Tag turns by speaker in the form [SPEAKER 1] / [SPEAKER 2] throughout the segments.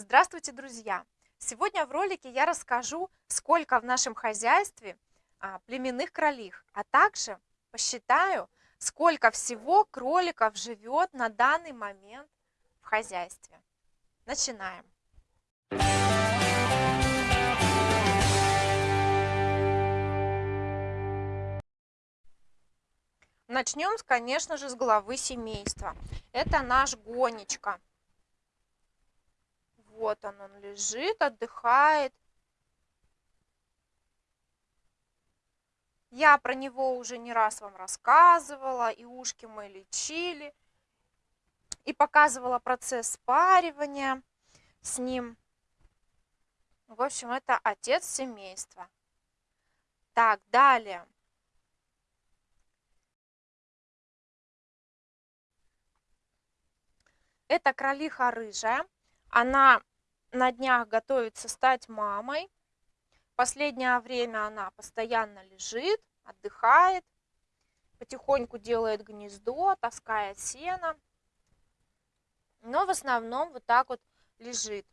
[SPEAKER 1] Здравствуйте, друзья! Сегодня в ролике я расскажу, сколько в нашем хозяйстве а, племенных кролих, а также посчитаю, сколько всего кроликов живет на данный момент в хозяйстве. Начинаем! Начнем, конечно же, с главы семейства. Это наш Гонечка. Вот он, он лежит, отдыхает. Я про него уже не раз вам рассказывала, и ушки мы лечили, и показывала процесс спаривания с ним. В общем, это отец семейства. Так, далее. Это кролиха рыжая. Она на днях готовится стать мамой. Последнее время она постоянно лежит, отдыхает, потихоньку делает гнездо, таскает сено. Но в основном вот так вот лежит.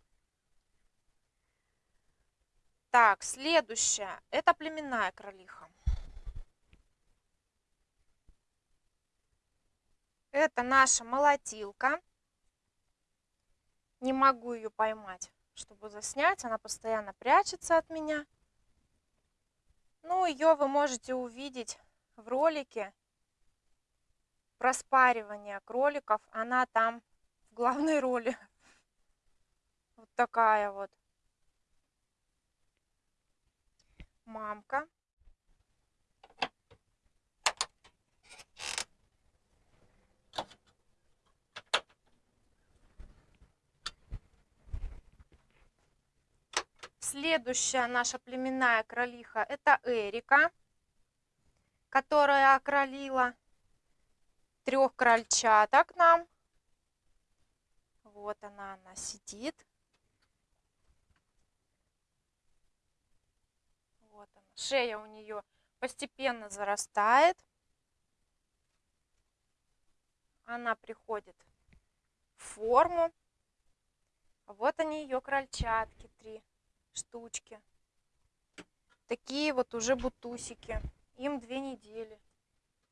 [SPEAKER 1] Так, следующая. Это племенная кролиха. Это наша молотилка. Не могу ее поймать, чтобы заснять. Она постоянно прячется от меня. Ну, ее вы можете увидеть в ролике про спаривание кроликов. Она там в главной роли. Вот такая вот. Мамка. Следующая наша племенная кролиха – это Эрика, которая окролила трех крольчаток нам. Вот она, она сидит. Вот она. Шея у нее постепенно зарастает. Она приходит в форму. Вот они, ее крольчатки, три штучки. Такие вот уже бутусики. Им две недели.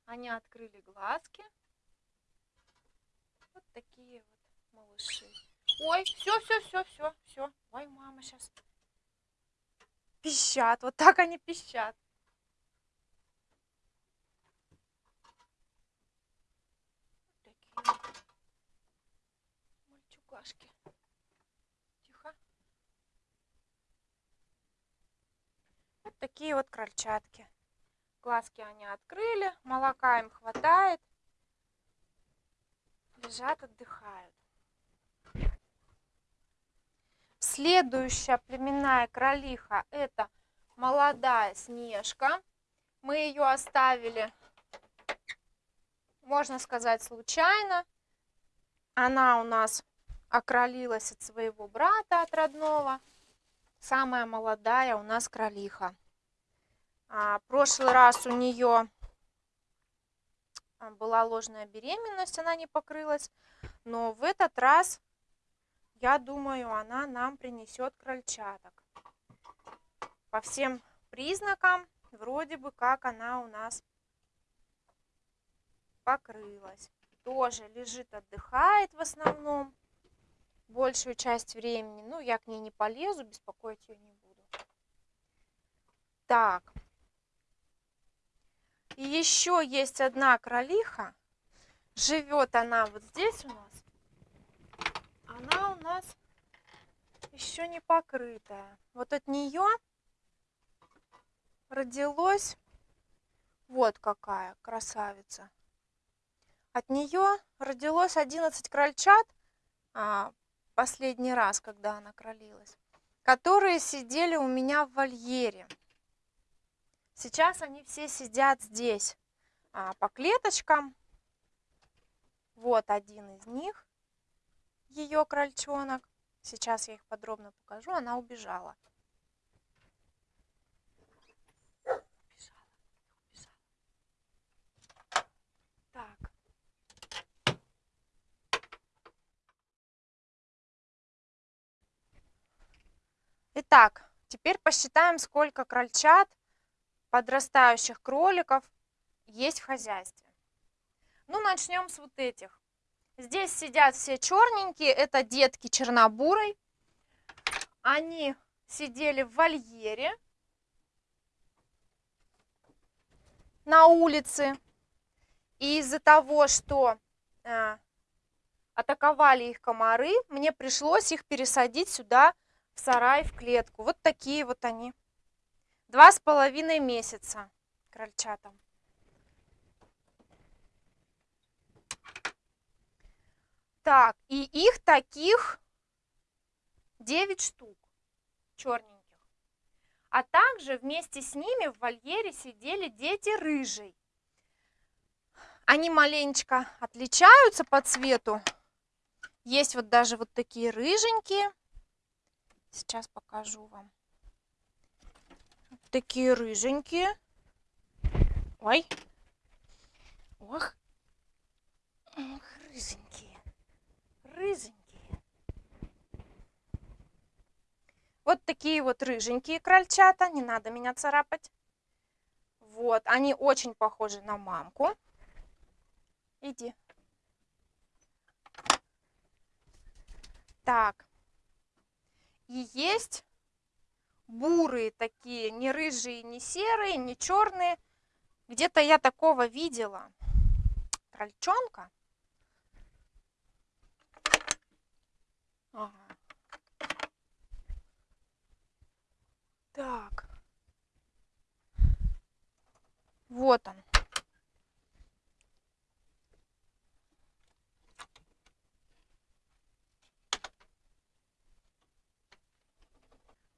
[SPEAKER 1] Они открыли глазки. Вот такие вот малыши. Ой, все, все, все, все, все. Ой, мама сейчас пищат. Вот так они пищат. Вот такие мальчугашки. Такие вот крольчатки. Глазки они открыли, молока им хватает. Лежат, отдыхают. Следующая племенная кролиха это молодая Снежка. Мы ее оставили, можно сказать, случайно. Она у нас окролилась от своего брата, от родного. Самая молодая у нас кролиха. А, прошлый раз у нее а, была ложная беременность, она не покрылась. Но в этот раз, я думаю, она нам принесет крольчаток. По всем признакам, вроде бы как она у нас покрылась. Тоже лежит, отдыхает в основном. Большую часть времени. Ну, я к ней не полезу, беспокоить ее не буду. Так, и еще есть одна кролиха. Живет она вот здесь у нас. Она у нас еще не покрытая. Вот от нее родилось вот какая красавица. От нее родилось 11 крольчат а, последний раз, когда она кролилась, которые сидели у меня в вольере. Сейчас они все сидят здесь а, по клеточкам. Вот один из них, ее крольчонок. Сейчас я их подробно покажу. Она убежала. Итак, теперь посчитаем, сколько крольчат, подрастающих кроликов есть в хозяйстве. Ну, начнем с вот этих. Здесь сидят все черненькие, это детки чернобурой. Они сидели в вольере на улице. И из-за того, что э, атаковали их комары, мне пришлось их пересадить сюда, в сарай, в клетку. Вот такие вот они. Два с половиной месяца крольчатам. Так, и их таких 9 штук черненьких. А также вместе с ними в вольере сидели дети рыжий. Они маленечко отличаются по цвету. Есть вот даже вот такие рыженькие. Сейчас покажу вам. Такие рыженькие. Ой. Ох. Ох, рыженькие. Рыженькие. Вот такие вот рыженькие крольчата. Не надо меня царапать. Вот, они очень похожи на мамку. Иди. Так, и есть бурые такие, не рыжие, не серые, не черные. Где-то я такого видела. Крольчонка. Ага. Так. Вот он.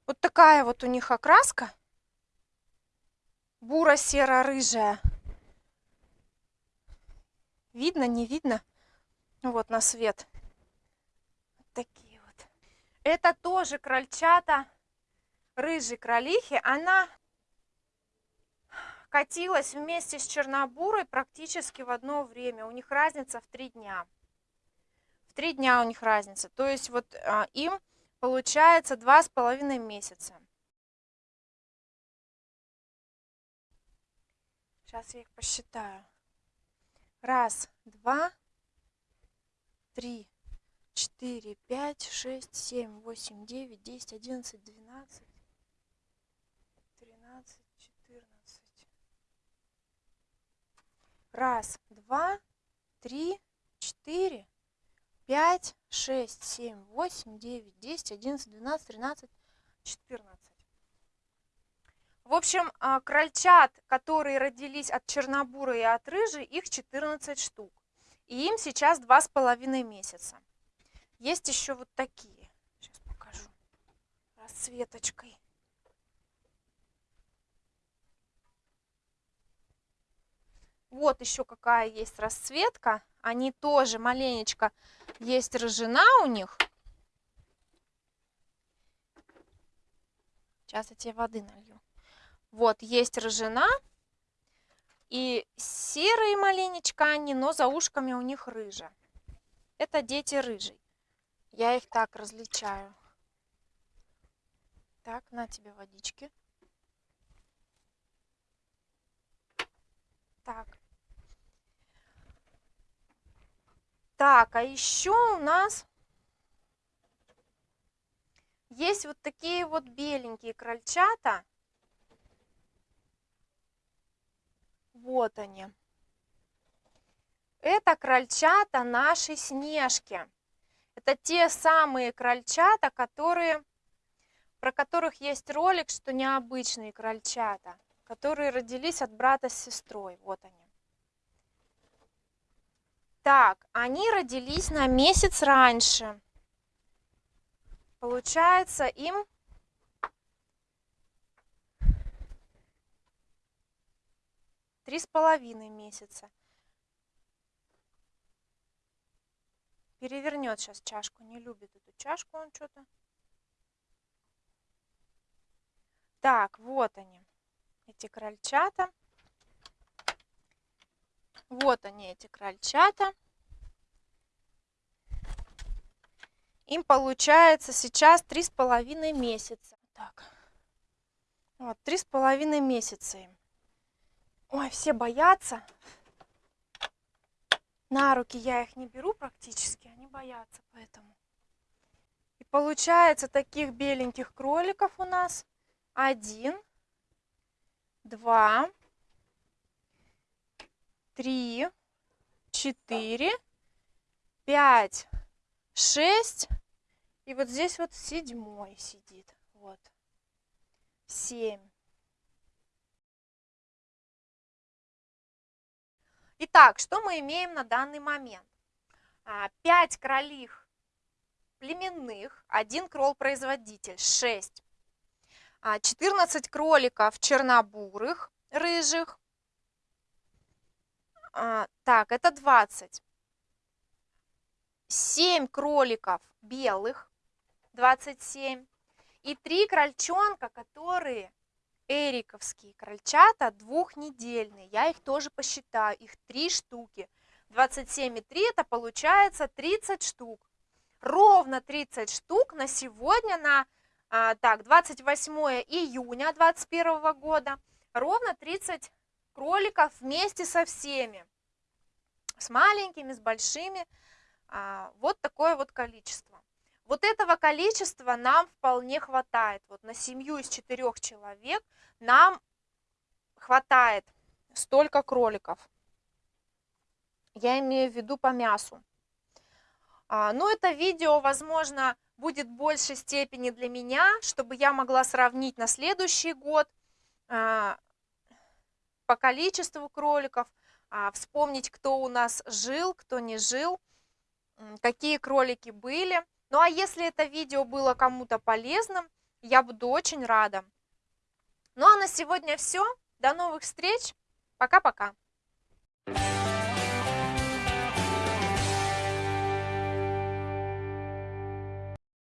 [SPEAKER 1] Вот такая вот у них окраска. Буро-серо-рыжая. Видно, не видно? Вот на свет. Вот такие вот. Это тоже крольчата рыжей кролихи. Она катилась вместе с чернобурой практически в одно время. У них разница в три дня. В три дня у них разница. То есть вот а, им получается два с половиной месяца. Сейчас я их посчитаю. Раз, два, три, четыре, пять, шесть, семь, восемь, девять, десять, одиннадцать, двенадцать, тринадцать, четырнадцать. Раз, два, три, четыре, пять, шесть, семь, восемь, девять, десять, одиннадцать, двенадцать, тринадцать, четырнадцать. В общем, а, крольчат, которые родились от чернобуры и от рыжей, их 14 штук. И им сейчас два с половиной месяца. Есть еще вот такие. Сейчас покажу. Расцветочкой. Вот еще какая есть расцветка. Они тоже маленечко есть рыжина у них. Сейчас я тебе воды налью. Вот, есть рыжина. И серые маленечко они, но за ушками у них рыжа. Это дети рыжий. Я их так различаю. Так, на тебе водички. Так. Так, а еще у нас есть вот такие вот беленькие крольчата. Вот они. Это крольчата нашей Снежки. Это те самые крольчата, которые, про которых есть ролик, что необычные крольчата, которые родились от брата с сестрой. Вот они. Так, они родились на месяц раньше. Получается, им три с половиной месяца. Перевернет сейчас чашку, не любит эту чашку он что-то. Так, вот они, эти крольчата. Вот они, эти крольчата. Им получается сейчас три с половиной месяца. так. Вот, три с половиной месяца им. Ой, все боятся. На руки я их не беру практически, они боятся поэтому. И получается таких беленьких кроликов у нас один, два, три, четыре, пять, шесть. И вот здесь вот седьмой сидит. Вот. Семь. Итак, что мы имеем на данный момент? 5 а, кролих племенных, один кролл-производитель, 6. 14 а, кроликов чернобурых, рыжих. А, так, это 20. 7 кроликов белых, 27. И 3 крольчонка, которые эриковские крольчата двухнедельные. Я их тоже посчитаю, их 3 штуки. 27 и 3 это получается 30 штук. Ровно 30 штук на сегодня, на а, так, 28 июня 2021 года. Ровно 30 кроликов вместе со всеми. С маленькими, с большими. А, вот такое вот количество. Вот этого количества нам вполне хватает. Вот на семью из четырех человек нам хватает столько кроликов. Я имею в виду по мясу. А, но это видео, возможно, будет в большей степени для меня, чтобы я могла сравнить на следующий год а, по количеству кроликов, а, вспомнить, кто у нас жил, кто не жил, какие кролики были. Ну а если это видео было кому-то полезным, я буду очень рада. Ну а на сегодня все. До новых встреч. Пока-пока.